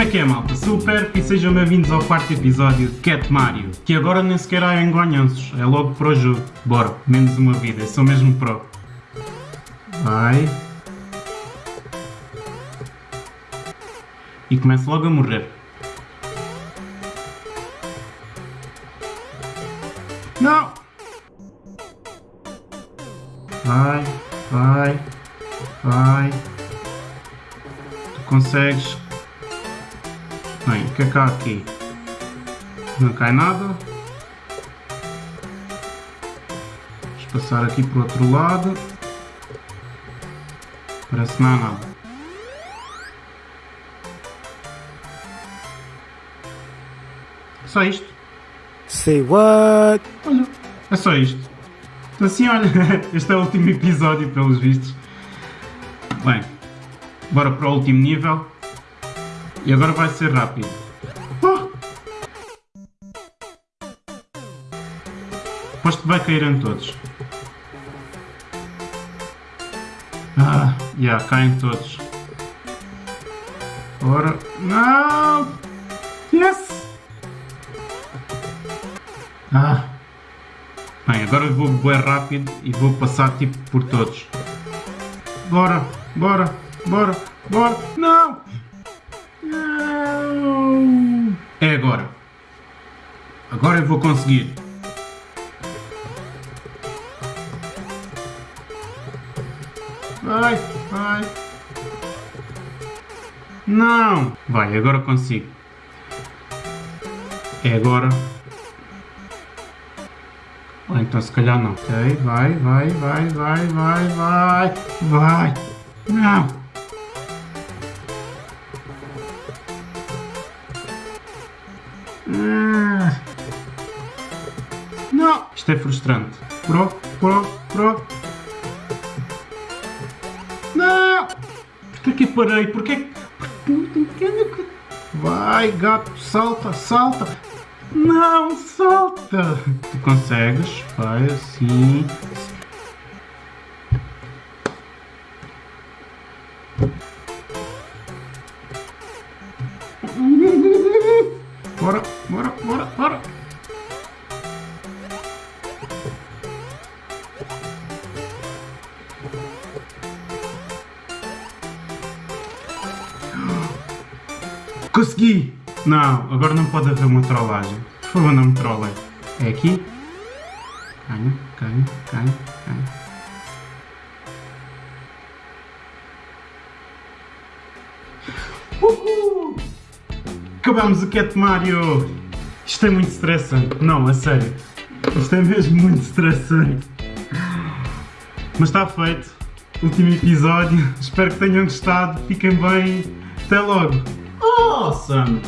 Como é que é, malta? Super e sejam bem-vindos ao quarto episódio de Cat Mario, que agora nem sequer há engonhanços, é logo pro jogo. Bora, menos uma vida, sou mesmo pro. Vai. E começo logo a morrer. Não! Vai, vai, vai. Tu consegues. Bem, o que é que há aqui? Não cai nada. Vamos passar aqui para o outro lado. Parece que não há nada. Só isto. Say what? Olha, é só isto. Então assim, olha, este é o último episódio, pelos vistos. Bem, bora para o último nível. E agora vai ser rápido. Oh! Aposto que vai cair em todos. Ah, já, yeah, caem todos. Ora, não! Yes! Ah! Bem, agora eu vou bem rápido e vou passar tipo por todos. Bora, bora, bora, bora! Não! É agora. Agora eu vou conseguir. Vai, vai. Não! Vai, agora consigo. É agora. Ou então se calhar não. Ok, vai, vai, vai, vai, vai, vai, vai. Não! Ah. Não! Isto é frustrante. Pro, pro, pro. Não! Porquê que parei? Porquê que... Vai, gato, salta, salta. Não, salta. Tu consegues. Vai assim. Bora, bora, bora, bora. Consegui! Não, agora não pode haver uma trollagem. Por favor, não me trollem. É aqui? Ganha, ganha, ganha, ganha. Uhul! Acabamos o Cat Mario! Isto é muito estressante. Não, a sério. Isto é mesmo muito estressante. Mas está feito. Último episódio. Espero que tenham gostado. Fiquem bem. Até logo. Awesome!